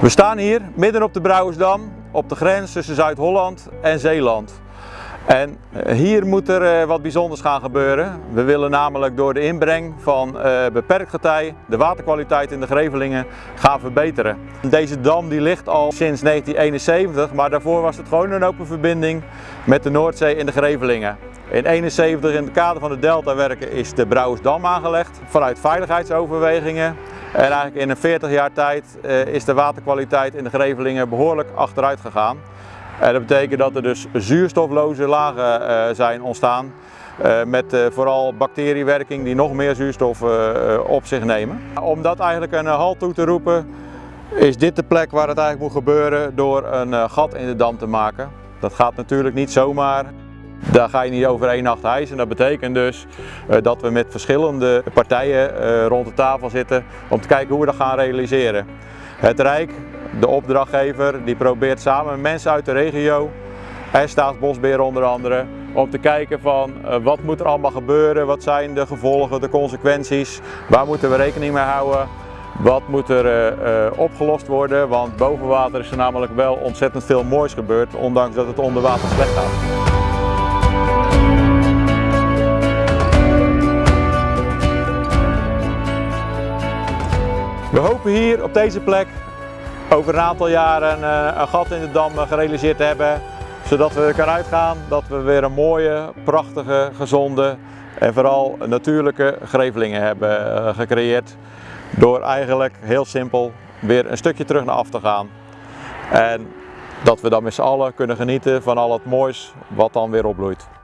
We staan hier midden op de Brouwersdam, op de grens tussen Zuid-Holland en Zeeland. En eh, hier moet er eh, wat bijzonders gaan gebeuren. We willen namelijk door de inbreng van eh, beperkt getij de waterkwaliteit in de Grevelingen gaan verbeteren. Deze dam die ligt al sinds 1971, maar daarvoor was het gewoon een open verbinding met de Noordzee in de Grevelingen. In 1971 in het kader van de deltawerken is de Brouwersdam aangelegd vanuit veiligheidsoverwegingen. En eigenlijk in een 40 jaar tijd is de waterkwaliteit in de Grevelingen behoorlijk achteruit gegaan. En dat betekent dat er dus zuurstofloze lagen uh, zijn ontstaan. Uh, met vooral bacteriewerking die nog meer zuurstof op zich nemen. Om dat eigenlijk een halt toe te roepen is dit de plek waar het eigenlijk moet gebeuren door een gat in de dam te maken. Dat gaat natuurlijk niet zomaar. Daar ga je niet over één nacht hijsen. Dat betekent dus dat we met verschillende partijen rond de tafel zitten om te kijken hoe we dat gaan realiseren. Het Rijk de opdrachtgever die probeert samen met mensen uit de regio en Staatsbosbeheer onder andere om te kijken van uh, wat moet er allemaal gebeuren, wat zijn de gevolgen, de consequenties, waar moeten we rekening mee houden, wat moet er opgelost worden, want boven water is er namelijk wel ontzettend veel moois gebeurd, ondanks dat het onder water slecht gaat. We hopen hier op deze plek over een aantal jaren eh, een gat in de dam gerealiseerd te hebben. Zodat we er kan uitgaan dat we weer een mooie, prachtige, gezonde en vooral natuurlijke grevelingen hebben eh, gecreëerd. Door eigenlijk heel simpel weer een stukje terug naar af te gaan. En dat we dan met z'n allen kunnen genieten van al het moois wat dan weer opbloeit.